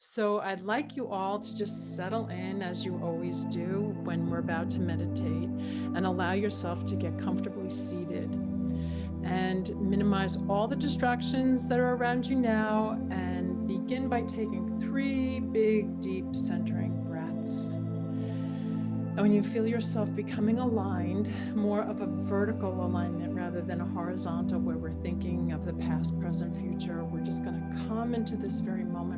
So I'd like you all to just settle in as you always do when we're about to meditate and allow yourself to get comfortably seated and minimize all the distractions that are around you now and begin by taking three big, deep centering breaths. And when you feel yourself becoming aligned, more of a vertical alignment rather than a horizontal where we're thinking of the past, present, future, we're just going to come into this very moment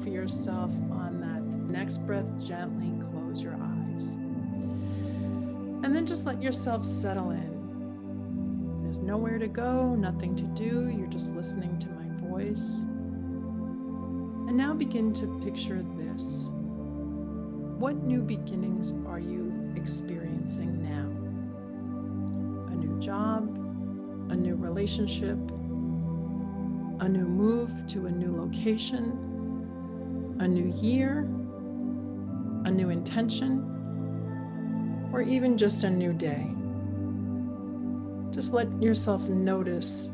for yourself on that next breath, gently close your eyes. And then just let yourself settle in. There's nowhere to go, nothing to do. You're just listening to my voice. And now begin to picture this. What new beginnings are you experiencing now? A new job, a new relationship, a new move to a new location, a new year, a new intention, or even just a new day. Just let yourself notice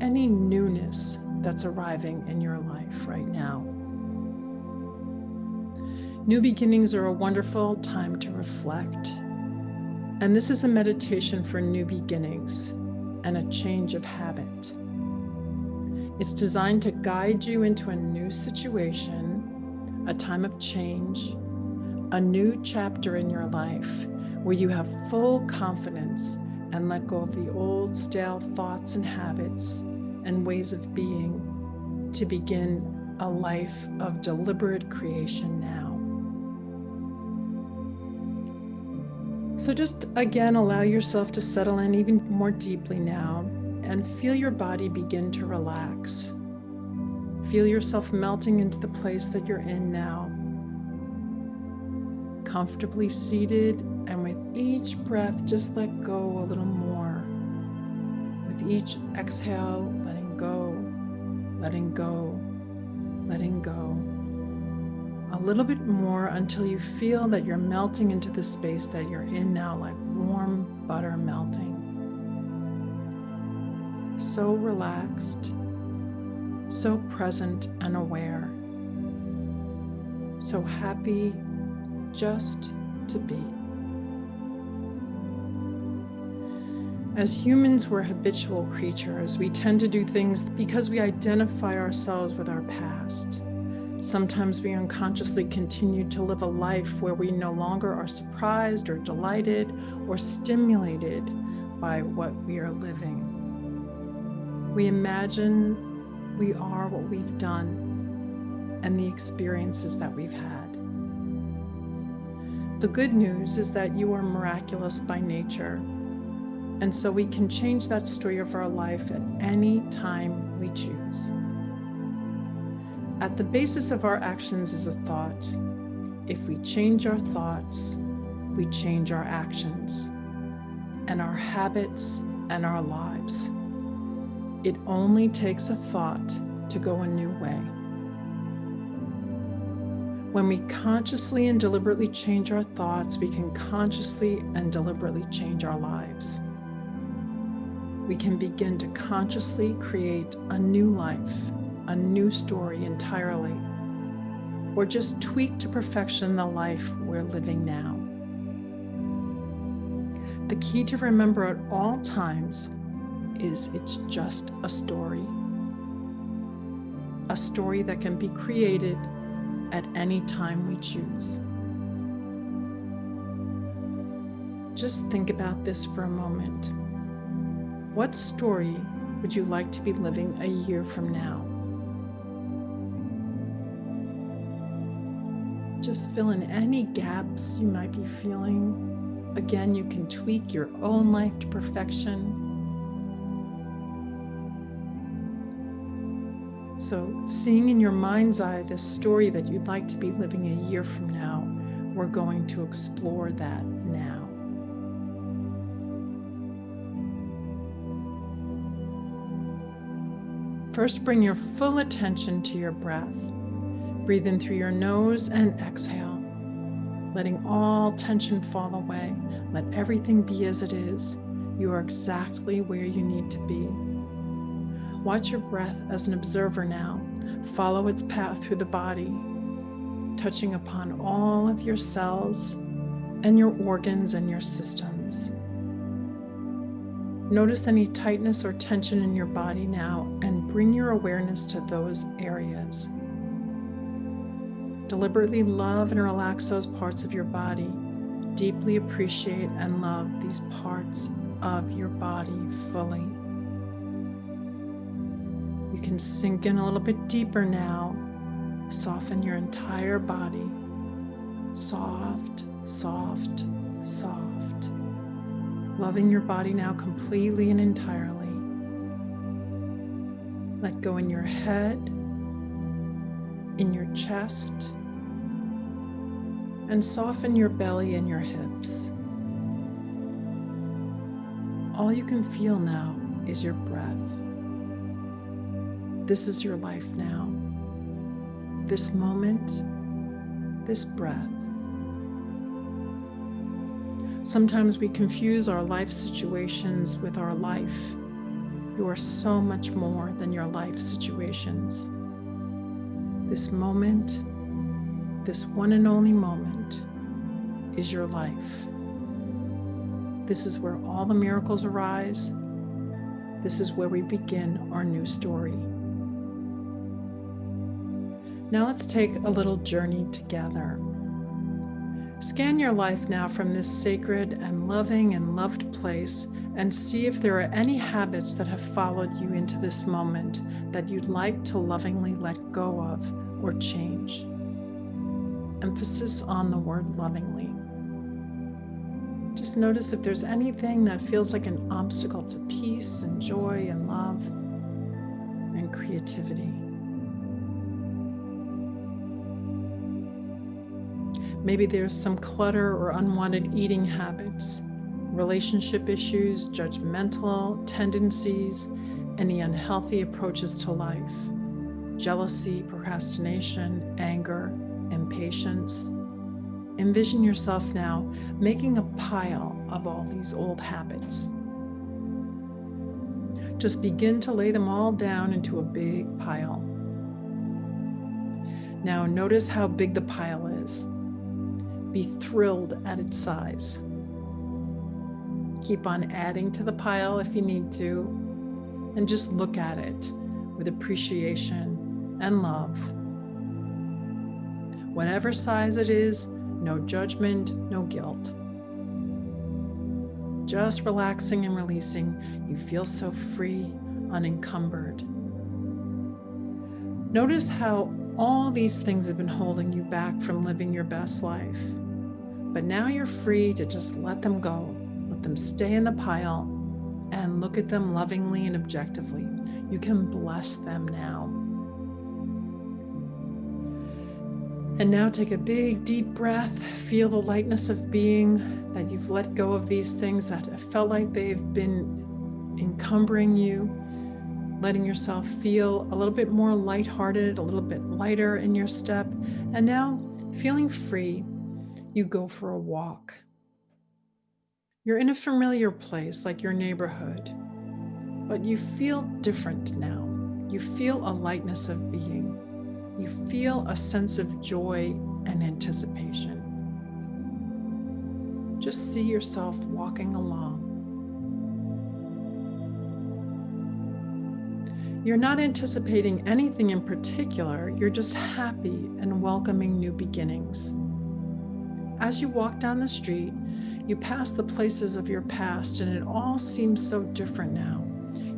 any newness that's arriving in your life right now. New beginnings are a wonderful time to reflect. And this is a meditation for new beginnings and a change of habit. It's designed to guide you into a new situation, a time of change, a new chapter in your life where you have full confidence and let go of the old stale thoughts and habits and ways of being to begin a life of deliberate creation now. So just again, allow yourself to settle in even more deeply now and feel your body begin to relax. Feel yourself melting into the place that you're in now. Comfortably seated, and with each breath, just let go a little more. With each exhale, letting go, letting go, letting go. A little bit more until you feel that you're melting into the space that you're in now, like warm butter melting so relaxed, so present and aware, so happy just to be. As humans, we're habitual creatures. We tend to do things because we identify ourselves with our past. Sometimes we unconsciously continue to live a life where we no longer are surprised or delighted or stimulated by what we are living. We imagine we are what we've done and the experiences that we've had. The good news is that you are miraculous by nature. And so we can change that story of our life at any time we choose. At the basis of our actions is a thought. If we change our thoughts, we change our actions and our habits and our lives. It only takes a thought to go a new way. When we consciously and deliberately change our thoughts, we can consciously and deliberately change our lives. We can begin to consciously create a new life, a new story entirely, or just tweak to perfection the life we're living now. The key to remember at all times is it's just a story. A story that can be created at any time we choose. Just think about this for a moment. What story would you like to be living a year from now? Just fill in any gaps you might be feeling. Again, you can tweak your own life to perfection So, seeing in your mind's eye this story that you'd like to be living a year from now, we're going to explore that now. First, bring your full attention to your breath. Breathe in through your nose and exhale, letting all tension fall away. Let everything be as it is. You are exactly where you need to be. Watch your breath as an observer now. Follow its path through the body, touching upon all of your cells and your organs and your systems. Notice any tightness or tension in your body now and bring your awareness to those areas. Deliberately love and relax those parts of your body. Deeply appreciate and love these parts of your body fully. You can sink in a little bit deeper now. Soften your entire body. Soft, soft, soft. Loving your body now completely and entirely. Let go in your head, in your chest, and soften your belly and your hips. All you can feel now is your breath. This is your life now. This moment, this breath. Sometimes we confuse our life situations with our life. You are so much more than your life situations. This moment, this one and only moment is your life. This is where all the miracles arise. This is where we begin our new story. Now let's take a little journey together. Scan your life now from this sacred and loving and loved place and see if there are any habits that have followed you into this moment that you'd like to lovingly let go of or change emphasis on the word lovingly. Just notice if there's anything that feels like an obstacle to peace and joy and love and creativity. Maybe there's some clutter or unwanted eating habits, relationship issues, judgmental tendencies, any unhealthy approaches to life, jealousy, procrastination, anger, impatience. Envision yourself now making a pile of all these old habits. Just begin to lay them all down into a big pile. Now notice how big the pile is. Be thrilled at its size. Keep on adding to the pile if you need to, and just look at it with appreciation and love whatever size it is, no judgment, no guilt. Just relaxing and releasing, you feel so free, unencumbered. Notice how all these things have been holding you back from living your best life. But now you're free to just let them go, let them stay in the pile, and look at them lovingly and objectively. You can bless them now. And now take a big, deep breath. Feel the lightness of being that you've let go of these things that felt like they've been encumbering you. Letting yourself feel a little bit more lighthearted, a little bit lighter in your step. And now, feeling free, you go for a walk. You're in a familiar place like your neighborhood, but you feel different now. You feel a lightness of being you feel a sense of joy and anticipation. Just see yourself walking along. You're not anticipating anything in particular, you're just happy and welcoming new beginnings. As you walk down the street, you pass the places of your past and it all seems so different now.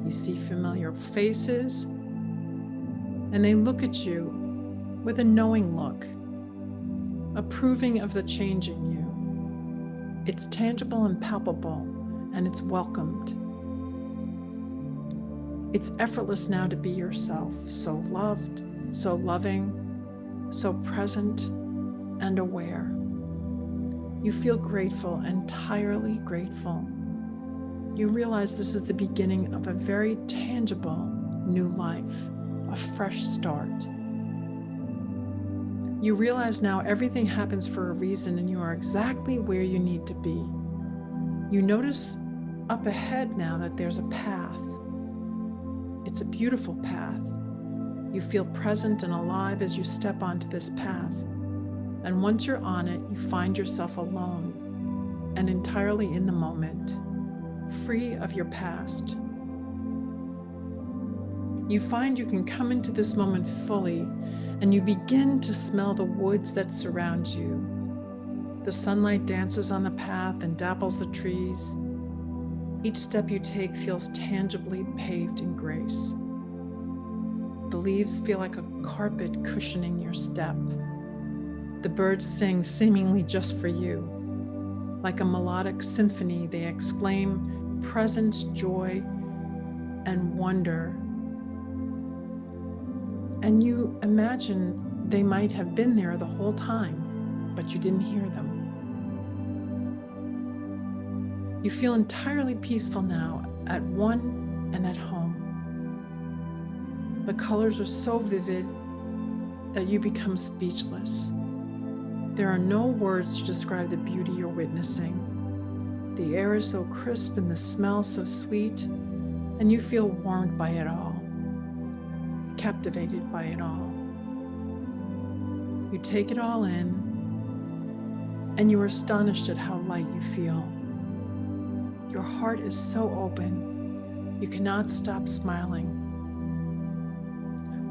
You see familiar faces and they look at you with a knowing look, approving of the change in you. It's tangible and palpable, and it's welcomed. It's effortless now to be yourself, so loved, so loving, so present and aware. You feel grateful, entirely grateful. You realize this is the beginning of a very tangible new life, a fresh start. You realize now everything happens for a reason and you are exactly where you need to be. You notice up ahead now that there's a path. It's a beautiful path. You feel present and alive as you step onto this path. And once you're on it, you find yourself alone and entirely in the moment, free of your past. You find you can come into this moment fully and you begin to smell the woods that surround you. The sunlight dances on the path and dapples the trees. Each step you take feels tangibly paved in grace. The leaves feel like a carpet cushioning your step. The birds sing seemingly just for you. Like a melodic symphony, they exclaim presence, joy, and wonder. And you imagine they might have been there the whole time, but you didn't hear them. You feel entirely peaceful now, at one and at home. The colors are so vivid that you become speechless. There are no words to describe the beauty you're witnessing. The air is so crisp and the smell so sweet, and you feel warmed by it all, captivated by it all. You take it all in, and you are astonished at how light you feel. Your heart is so open, you cannot stop smiling.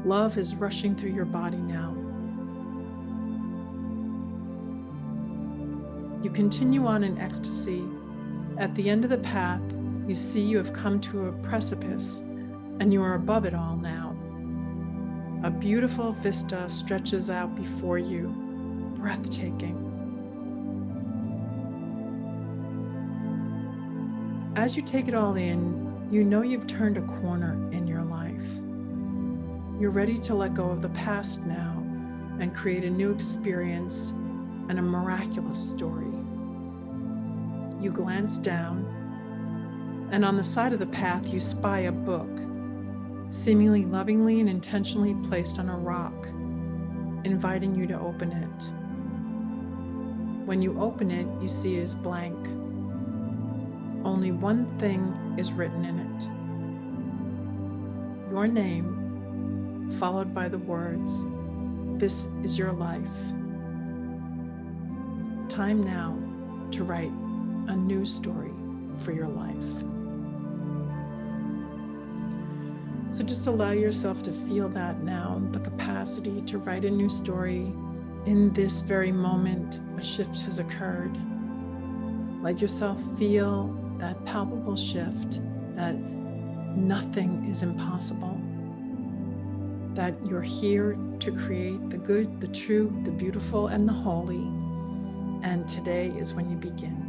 Love is rushing through your body now. You continue on in ecstasy. At the end of the path, you see you have come to a precipice and you are above it all now. A beautiful vista stretches out before you, breathtaking. As you take it all in, you know you've turned a corner in your life. You're ready to let go of the past now and create a new experience and a miraculous story. You glance down, and on the side of the path, you spy a book, seemingly lovingly and intentionally placed on a rock, inviting you to open it. When you open it, you see it is blank only one thing is written in it your name, followed by the words, This is your life. Time now to write a new story for your life. So just allow yourself to feel that now the capacity to write a new story in this very moment a shift has occurred. Let yourself feel that palpable shift that nothing is impossible, that you're here to create the good, the true, the beautiful, and the holy. And today is when you begin.